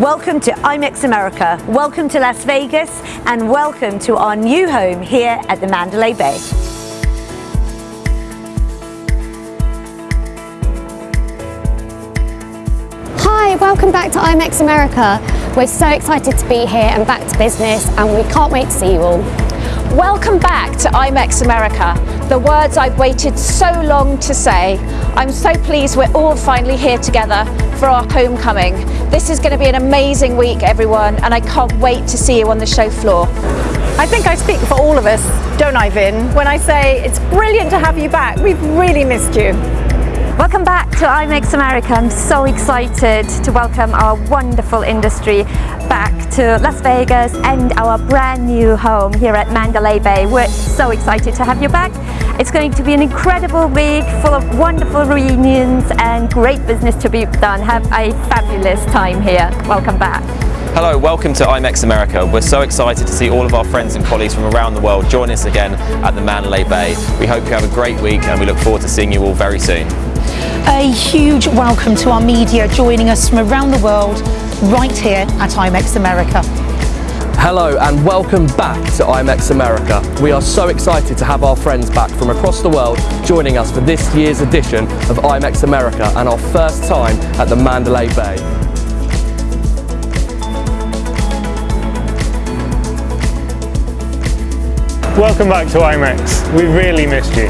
Welcome to IMEX America, welcome to Las Vegas, and welcome to our new home here at the Mandalay Bay. Hi, welcome back to IMEX America. We're so excited to be here and back to business and we can't wait to see you all. Welcome back to IMEX America, the words I've waited so long to say. I'm so pleased we're all finally here together for our homecoming. This is going to be an amazing week, everyone, and I can't wait to see you on the show floor. I think I speak for all of us, don't I, Vin, when I say it's brilliant to have you back. We've really missed you. Welcome back to IMEX America. I'm so excited to welcome our wonderful industry back to Las Vegas and our brand new home here at Mandalay Bay. We're so excited to have you back. It's going to be an incredible week full of wonderful reunions and great business to be done. Have a fabulous time here. Welcome back. Hello, welcome to IMEX America. We're so excited to see all of our friends and colleagues from around the world join us again at the Mandalay Bay. We hope you have a great week and we look forward to seeing you all very soon. A huge welcome to our media joining us from around the world right here at IMEX America. Hello and welcome back to IMEX America. We are so excited to have our friends back from across the world joining us for this year's edition of IMEX America and our first time at the Mandalay Bay. Welcome back to IMEX. We really missed you.